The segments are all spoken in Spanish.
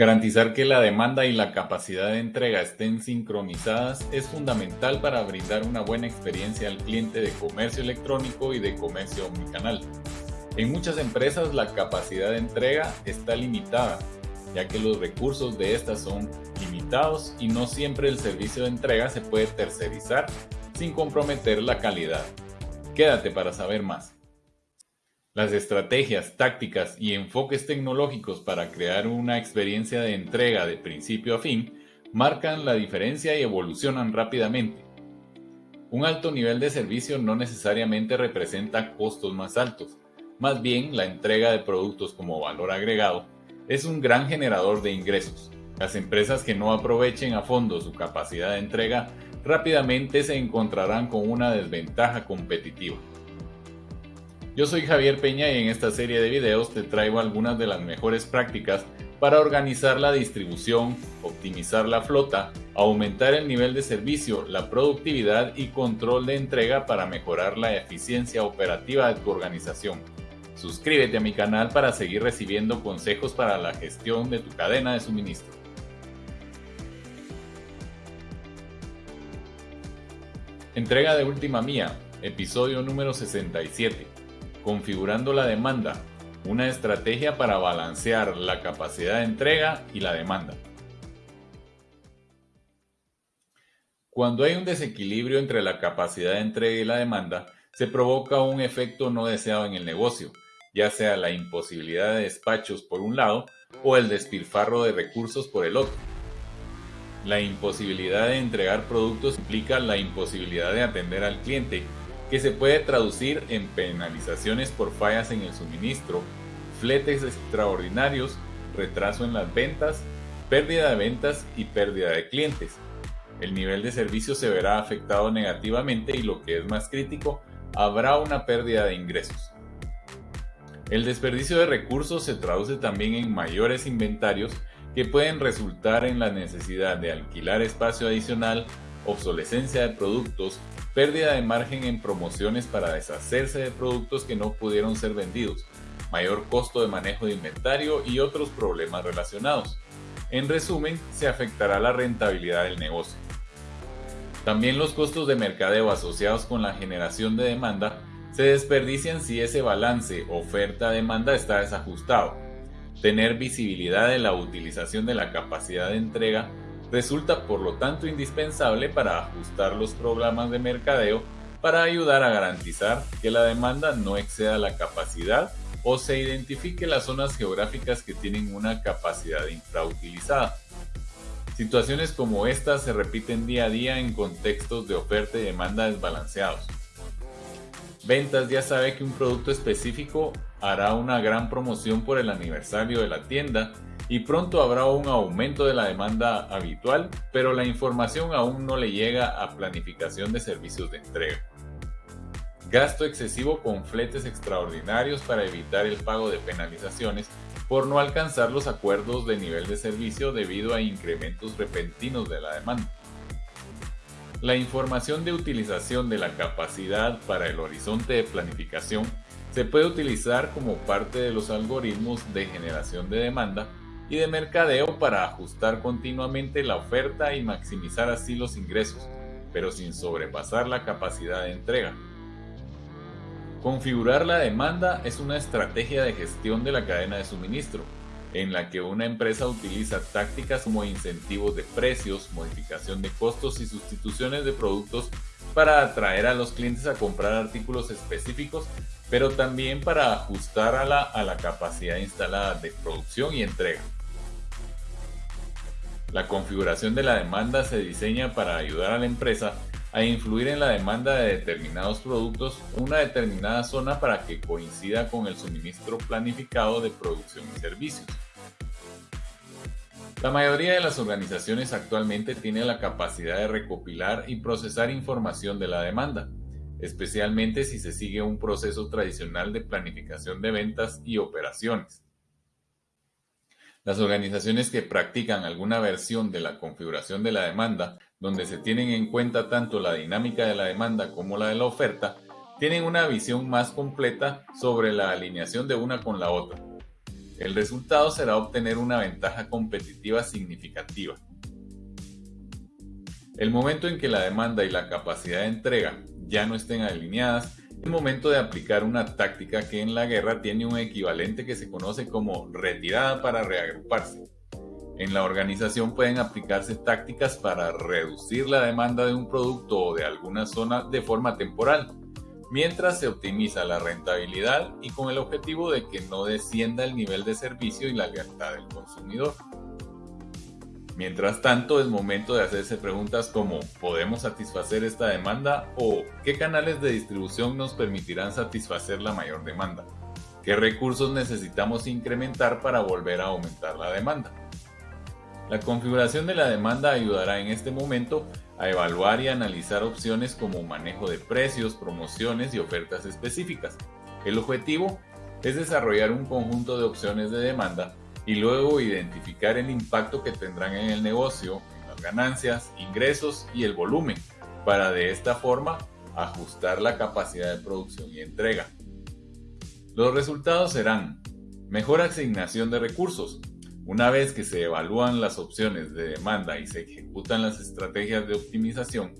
Garantizar que la demanda y la capacidad de entrega estén sincronizadas es fundamental para brindar una buena experiencia al cliente de comercio electrónico y de comercio omnicanal. En muchas empresas la capacidad de entrega está limitada, ya que los recursos de estas son limitados y no siempre el servicio de entrega se puede tercerizar sin comprometer la calidad. Quédate para saber más. Las estrategias, tácticas y enfoques tecnológicos para crear una experiencia de entrega de principio a fin marcan la diferencia y evolucionan rápidamente. Un alto nivel de servicio no necesariamente representa costos más altos, más bien la entrega de productos como valor agregado es un gran generador de ingresos. Las empresas que no aprovechen a fondo su capacidad de entrega rápidamente se encontrarán con una desventaja competitiva. Yo soy Javier Peña y en esta serie de videos te traigo algunas de las mejores prácticas para organizar la distribución, optimizar la flota, aumentar el nivel de servicio, la productividad y control de entrega para mejorar la eficiencia operativa de tu organización. Suscríbete a mi canal para seguir recibiendo consejos para la gestión de tu cadena de suministro. Entrega de última mía, episodio número 67 configurando la demanda, una estrategia para balancear la capacidad de entrega y la demanda. Cuando hay un desequilibrio entre la capacidad de entrega y la demanda, se provoca un efecto no deseado en el negocio, ya sea la imposibilidad de despachos por un lado o el despilfarro de recursos por el otro. La imposibilidad de entregar productos implica la imposibilidad de atender al cliente que se puede traducir en penalizaciones por fallas en el suministro, fletes extraordinarios, retraso en las ventas, pérdida de ventas y pérdida de clientes. El nivel de servicio se verá afectado negativamente y lo que es más crítico, habrá una pérdida de ingresos. El desperdicio de recursos se traduce también en mayores inventarios que pueden resultar en la necesidad de alquilar espacio adicional, obsolescencia de productos, pérdida de margen en promociones para deshacerse de productos que no pudieron ser vendidos, mayor costo de manejo de inventario y otros problemas relacionados. En resumen, se afectará la rentabilidad del negocio. También los costos de mercadeo asociados con la generación de demanda se desperdician si ese balance oferta-demanda está desajustado. Tener visibilidad de la utilización de la capacidad de entrega Resulta por lo tanto indispensable para ajustar los programas de mercadeo para ayudar a garantizar que la demanda no exceda la capacidad o se identifique las zonas geográficas que tienen una capacidad infrautilizada. Situaciones como estas se repiten día a día en contextos de oferta y demanda desbalanceados. Ventas ya sabe que un producto específico hará una gran promoción por el aniversario de la tienda y pronto habrá un aumento de la demanda habitual, pero la información aún no le llega a planificación de servicios de entrega. Gasto excesivo con fletes extraordinarios para evitar el pago de penalizaciones por no alcanzar los acuerdos de nivel de servicio debido a incrementos repentinos de la demanda. La información de utilización de la capacidad para el horizonte de planificación se puede utilizar como parte de los algoritmos de generación de demanda y de mercadeo para ajustar continuamente la oferta y maximizar así los ingresos, pero sin sobrepasar la capacidad de entrega. Configurar la demanda es una estrategia de gestión de la cadena de suministro, en la que una empresa utiliza tácticas como incentivos de precios, modificación de costos y sustituciones de productos para atraer a los clientes a comprar artículos específicos, pero también para ajustar a la, a la capacidad instalada de producción y entrega. La configuración de la demanda se diseña para ayudar a la empresa a influir en la demanda de determinados productos en una determinada zona para que coincida con el suministro planificado de producción y servicios. La mayoría de las organizaciones actualmente tiene la capacidad de recopilar y procesar información de la demanda, especialmente si se sigue un proceso tradicional de planificación de ventas y operaciones. Las organizaciones que practican alguna versión de la configuración de la demanda, donde se tienen en cuenta tanto la dinámica de la demanda como la de la oferta, tienen una visión más completa sobre la alineación de una con la otra. El resultado será obtener una ventaja competitiva significativa. El momento en que la demanda y la capacidad de entrega ya no estén alineadas, es momento de aplicar una táctica que en la guerra tiene un equivalente que se conoce como retirada para reagruparse. En la organización pueden aplicarse tácticas para reducir la demanda de un producto o de alguna zona de forma temporal, mientras se optimiza la rentabilidad y con el objetivo de que no descienda el nivel de servicio y la lealtad del consumidor. Mientras tanto, es momento de hacerse preguntas como ¿podemos satisfacer esta demanda? o ¿qué canales de distribución nos permitirán satisfacer la mayor demanda? ¿Qué recursos necesitamos incrementar para volver a aumentar la demanda? La configuración de la demanda ayudará en este momento a evaluar y analizar opciones como manejo de precios, promociones y ofertas específicas. El objetivo es desarrollar un conjunto de opciones de demanda y luego identificar el impacto que tendrán en el negocio, en las ganancias, ingresos y el volumen, para de esta forma ajustar la capacidad de producción y entrega. Los resultados serán mejor asignación de recursos, una vez que se evalúan las opciones de demanda y se ejecutan las estrategias de optimización,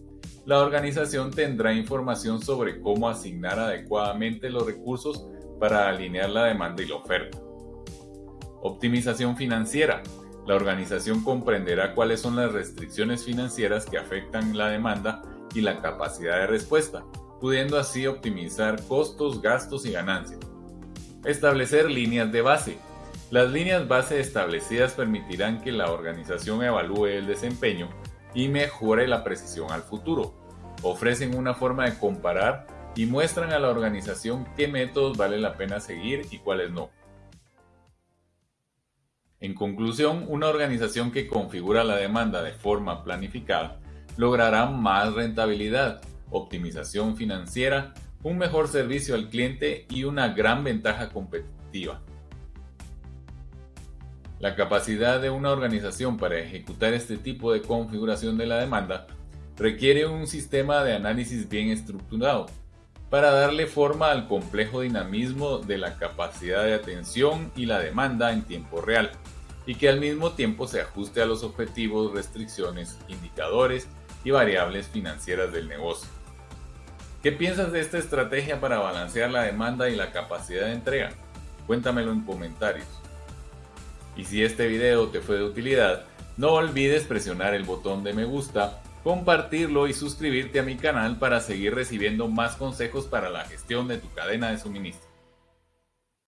la organización tendrá información sobre cómo asignar adecuadamente los recursos para alinear la demanda y la oferta. Optimización financiera. La organización comprenderá cuáles son las restricciones financieras que afectan la demanda y la capacidad de respuesta, pudiendo así optimizar costos, gastos y ganancias. Establecer líneas de base. Las líneas base establecidas permitirán que la organización evalúe el desempeño y mejore la precisión al futuro. Ofrecen una forma de comparar y muestran a la organización qué métodos vale la pena seguir y cuáles no. En conclusión, una organización que configura la demanda de forma planificada logrará más rentabilidad, optimización financiera, un mejor servicio al cliente y una gran ventaja competitiva. La capacidad de una organización para ejecutar este tipo de configuración de la demanda requiere un sistema de análisis bien estructurado para darle forma al complejo dinamismo de la capacidad de atención y la demanda en tiempo real, y que al mismo tiempo se ajuste a los objetivos, restricciones, indicadores y variables financieras del negocio. ¿Qué piensas de esta estrategia para balancear la demanda y la capacidad de entrega? Cuéntamelo en comentarios. Y si este video te fue de utilidad, no olvides presionar el botón de me gusta, compartirlo y suscribirte a mi canal para seguir recibiendo más consejos para la gestión de tu cadena de suministro.